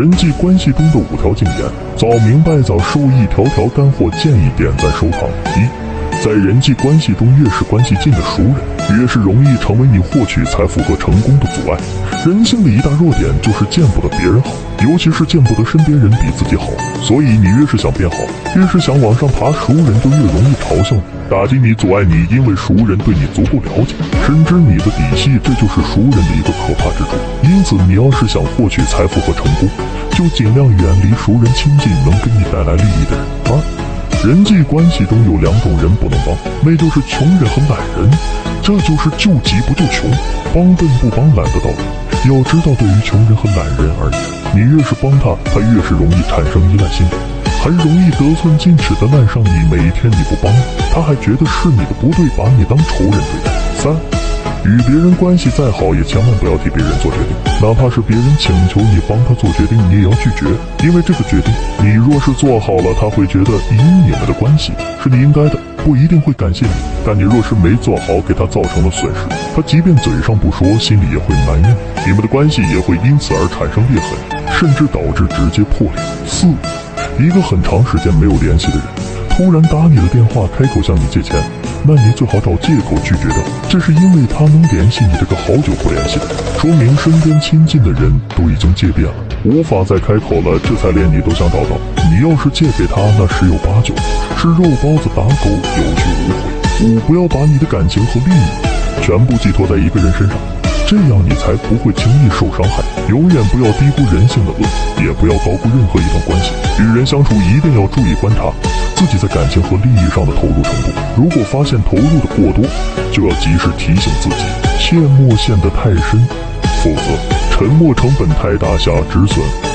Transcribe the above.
人际关系中的五条禁言，早明白早受益条条干货，建议点赞收藏。一，在人际关系中，越是关系近的熟人，越是容易成为你获取财富和成功的阻碍。人性的一大弱点就是见不得别人好，尤其是见不得身边人比自己好。所以你越是想变好，越是想往上爬，熟人就越容易嘲笑你、打击你、阻碍你，因为熟人对你足够了解，深知你的底细，这就是熟人的一个可怕之处。因此，你要是想获取财富和成功，就尽量远离熟人亲近能给你带来利益的人。二，人际关系中有两种人不能帮，那就是穷人和懒人。这就是救急不救穷，帮笨不帮懒的道理。要知道，对于穷人和懒人而言，你越是帮他，他越是容易产生依赖心理，很容易得寸进尺的赖上你。每一天你不帮他，还觉得是你的不对，把你当仇人对待。三。与别人关系再好，也千万不要替别人做决定，哪怕是别人请求你帮他做决定，你也要拒绝，因为这个决定，你若是做好了，他会觉得以你们的关系是你应该的，不一定会感谢你；但你若是没做好，给他造成了损失，他即便嘴上不说，心里也会埋怨，你们的关系也会因此而产生裂痕，甚至导致直接破裂。四，一个很长时间没有联系的人，突然打你的电话，开口向你借钱。那你最好找借口拒绝掉，这是因为他能联系你这个好久不联系的，说明身边亲近的人都已经借遍了，无法再开口了，这才连你都想找到。你要是借给他，那十有八九是肉包子打狗，有去无回。五，不要把你的感情和利益全部寄托在一个人身上，这样你才不会轻易受伤害。永远不要低估人性的恶，也不要高估任何一段关系。与人相处一定要注意观察。自己在感情和利益上的投入程度，如果发现投入的过多，就要及时提醒自己，切莫陷得太深，否则 沉没成本太大，下止损。